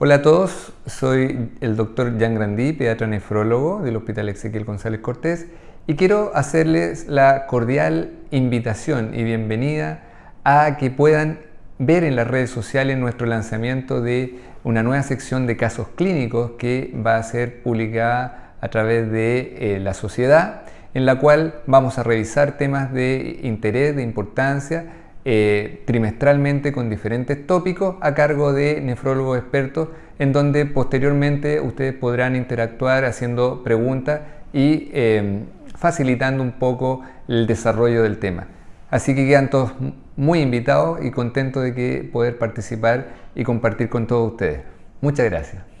Hola a todos, soy el doctor Jan Grandí, pediatra nefrólogo del Hospital Ezequiel González Cortés y quiero hacerles la cordial invitación y bienvenida a que puedan ver en las redes sociales nuestro lanzamiento de una nueva sección de casos clínicos que va a ser publicada a través de eh, la sociedad en la cual vamos a revisar temas de interés, de importancia eh, trimestralmente con diferentes tópicos a cargo de nefrólogos expertos en donde posteriormente ustedes podrán interactuar haciendo preguntas y em, facilitando un poco el desarrollo del tema. Así que quedan todos muy invitados y contentos de que poder participar y compartir con todos ustedes. Muchas gracias.